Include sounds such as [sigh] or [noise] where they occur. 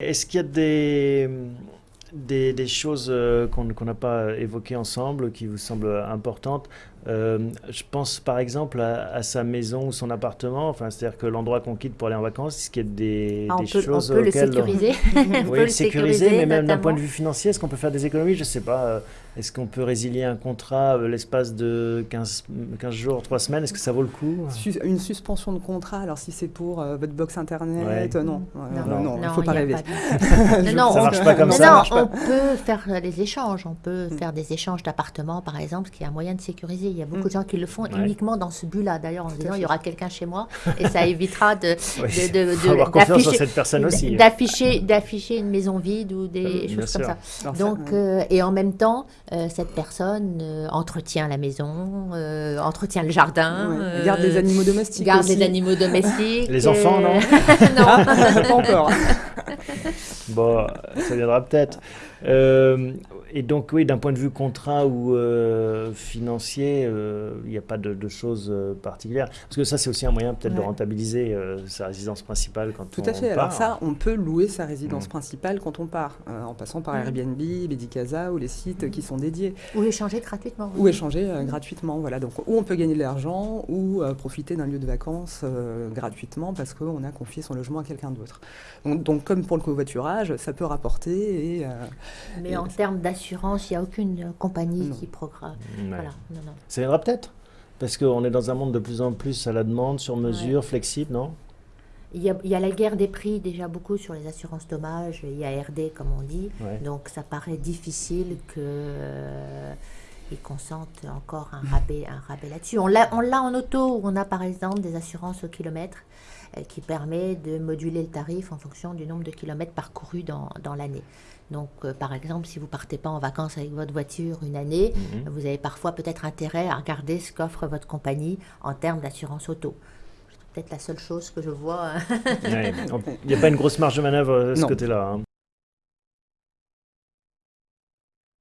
Est-ce qu'il y a des, choses euh, qu'on n'a pas évoquées ensemble qui vous semblent importantes? Euh, Je pense par exemple à, à sa maison ou son appartement, enfin, c'est-à-dire que l'endroit qu'on quitte pour aller en vacances, est-ce qu'il y a des, Ah, on, des peut, on choses peut le sécuriser. [laughs] on Oui, le le sécuriser, mais même d'un point de vue financier, est-ce qu'on peut faire des économies? Je ne sais pas. euh, Est-ce qu'on peut résilier un contrat euh, l'espace de 15, 15 jours, 3 semaines Est-ce que ça vaut le coup? Sus- Une suspension de contrat, alors si c'est pour euh, votre box internet, Ouais. euh, non. Non. non, il ne faut pas rêver. de- [laughs] [laughs] non, non, Ça on- marche pas comme non, ça. non, on peut faire des échanges. On peut faire des échanges d'appartements, par exemple, qui est un moyen de sécuriser. Il y a beaucoup Mm. de gens qui le font Ouais. uniquement dans ce but-là. D'ailleurs, en disant, il y aura quelqu'un chez moi [laughs] et ça évitera de, Oui, de, de- faut de- avoir confiance en d'afficher- cette personne aussi. d'afficher, d'afficher une maison vide ou des Euh, bien choses comme sûr. ça. Donc, euh, euh, et en même temps, euh, cette personne euh, entretient la maison, euh, entretient le jardin, ouais. euh, Garde des animaux domestiques garde aussi. les animaux domestiques. Les enfants, non [laughs] non Ah, pas encore. [laughs] [laughs] Bon, ça viendra peut-être. Euh, et donc, oui, d'un point de vue contrat ou euh, financier, euh, il n'y a pas de, de choses euh, particulières. Parce que ça, c'est aussi un moyen peut-être de rentabiliser euh, sa résidence principale quand Tout on à fait. part. Alors ça, on peut louer sa résidence Mm. principale quand on part, euh, en passant par Mm. Airbnb, Medicasa ou les sites qui sont dédiés, Ou échanger gratuitement. ou échanger euh, gratuitement. Voilà. Donc, où on peut gagner de l'argent ou euh, profiter d'un lieu de vacances euh, gratuitement parce qu'on a confié son logement à quelqu'un d'autre. Donc, donc, comme pour le covoiturage, ça peut rapporter et euh, Mais en termes d'assurance, il n'y a aucune compagnie Non. qui programme. Ouais. Voilà. Non, non. Ça viendra peut-être. Parce qu'on est dans un monde de plus en plus à la demande, sur mesure, flexible, non? Il y, a, il y a la guerre des prix déjà beaucoup sur les assurances dommages, il y a RD comme on dit, Ouais. donc ça paraît difficile que euh, ils consentent encore un rabais, un rabais là-dessus. On l'a, on l'a en auto où on a par exemple des assurances au kilomètre euh, qui permet de moduler le tarif en fonction du nombre de kilomètres parcourus dans, dans l'année. Donc, euh, par exemple, si vous partez pas en vacances avec votre voiture une année, Mhm. vous avez parfois peut-être intérêt à regarder ce qu'offre votre compagnie en termes d'assurance auto. C'est peut-être la seule chose que je vois. hein. Ouais. [laughs] Il n'y a pas une grosse marge de manœuvre euh, de ce Non. côté-là. hein.